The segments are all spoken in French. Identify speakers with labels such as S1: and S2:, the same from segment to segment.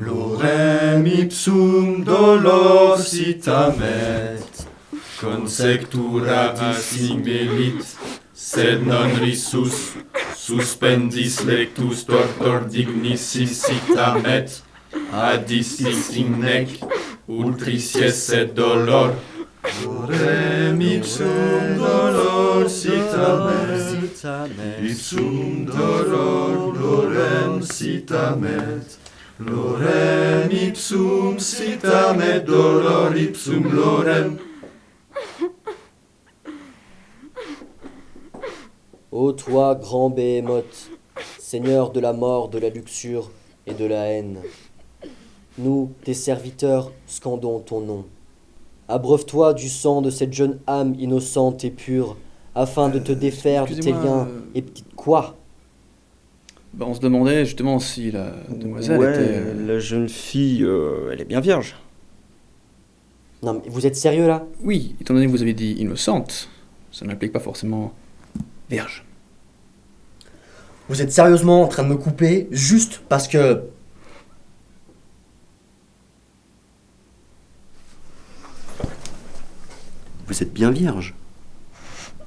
S1: Lorem ipsum dolor sit amet, consectura assimilit, sed non risus, suspendis lectus tortor dignissis sit amet, adistis in nec, ultris sed dolor. Lorem ipsum dolor sit amet, ipsum dolor lorem sit amet, Lorem ipsum sitamet dolor ipsum lorem.
S2: Ô toi, grand Béhémoth, Seigneur de la mort, de la luxure et de la haine, nous, tes serviteurs, scandons ton nom. Abreuve-toi du sang de cette jeune âme innocente et pure, afin de te défaire de tes liens.
S3: euh,
S2: Et petite quoi?
S3: Bah, on se demandait justement si la demoiselle
S4: ouais,
S3: était... euh,
S4: la jeune fille, euh, elle est bien vierge.
S2: Non mais vous êtes sérieux là?
S3: Oui, étant donné que vous avez dit innocente, ça n'implique pas forcément vierge.
S5: Vous êtes sérieusement en train de me couper juste parce que...
S6: Vous êtes bien vierge.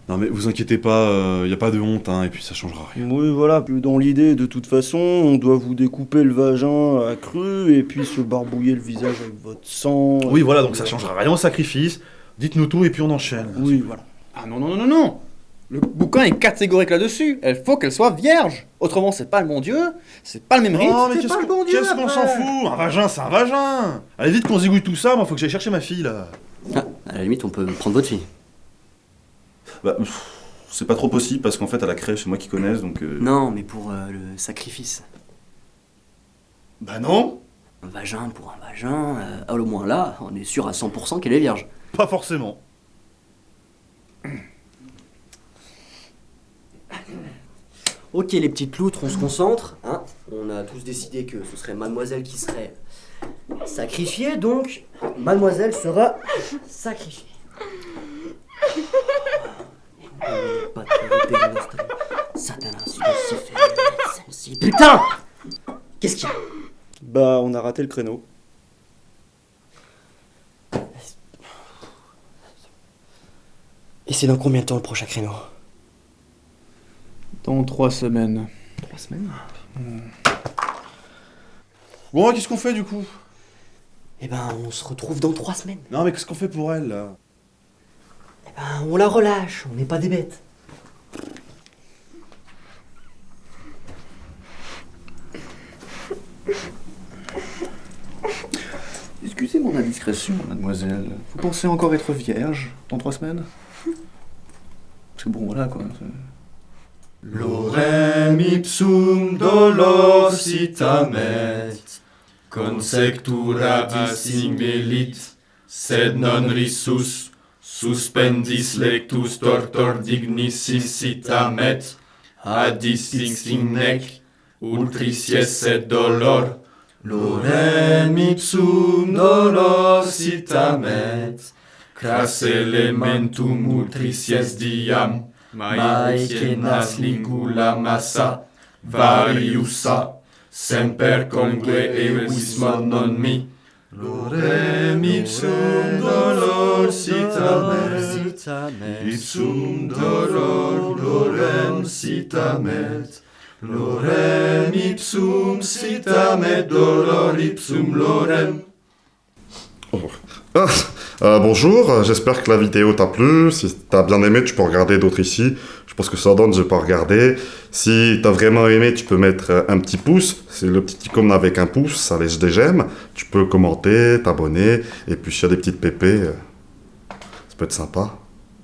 S7: Non mais vous inquiétez pas, il y a pas de honte, hein, et puis ça changera rien.
S4: Oui, voilà, puis dans l'idée, de toute façon, on doit vous découper le vagin à cru et puis se barbouiller le visage avec votre sang.
S7: Oui, voilà, donc ça changera rien au sacrifice. Dites-nous tout et puis on enchaîne.
S4: Oui, voilà.
S3: Ah non, non, non, non, non Le bouquin est catégorique là-dessus. Elle faut qu'elle soit vierge. Autrement, c'est pas le bon Dieu, c'est pas le même rite.
S7: Non mais
S5: c'est
S7: qu'est-ce
S5: pas le
S7: qu'on
S5: bon Dieu,
S7: qu'est-ce qu'on s'en fout? Un vagin, c'est un vagin Allez vite qu'on zigouille tout ça, moi faut que j'aille chercher ma fille là.
S6: Ah, à la limite, on peut prendre votre fille.
S7: Bah, c'est pas trop possible parce qu'en fait à la crèche c'est moi qui connaisse donc... euh,
S6: Non, mais pour euh, le sacrifice.
S7: Bah non
S6: Un vagin pour un vagin, euh, au moins là, on est sûr à 100% qu'elle est vierge.
S7: Pas forcément.
S2: Ok les petites loutres, on se concentre. Hein on a tous décidé que ce serait mademoiselle qui serait sacrifiée, donc mademoiselle sera sacrifiée.
S6: Pas de dégueulasse, t'as- Satanas, Lucifer, sensible.
S2: Putain! Qu'est-ce qu'il y a?
S4: Bah, on a raté le créneau.
S2: Et c'est dans combien de temps le prochain créneau?
S3: Dans trois semaines.
S2: Trois semaines?
S7: Bon, qu'est-ce qu'on fait du coup?
S2: Eh ben on se retrouve dans trois semaines.
S7: Non mais qu'est-ce qu'on fait pour elle là?
S2: Ben on la relâche, on n'est pas des bêtes.
S3: Excusez mon indiscrétion, mademoiselle. Vous pensez encore être vierge dans trois semaines? Parce que bon, voilà quoi. c'est-
S1: Lorem ipsum dolor consectura sed non risus, Suspendis lectus tortor dignissis sit amet, adis in nec, ultris et dolor, lorem ipsum dolor sit amet, cras elementum ultris diam, Maecenas lingula massa, variusa, semper congue eus non mi, Lorem ipsum dolor sitamet, ipsum dolor lorem sitamet. Lorem ipsum sitamet, dolor ipsum lorem.
S8: Ah, euh, bonjour, j'espère que la vidéo t'a plu. Si t'as bien aimé, tu peux regarder d'autres ici. Je pense que ça donne, j'ai pas regardé. Si t'as vraiment aimé, tu peux mettre un petit pouce. C'est le petit icône avec un pouce, ça laisse des j'aime. Tu peux commenter, t'abonner. Et puis s'il y a des petites pépées, euh, ça peut être sympa.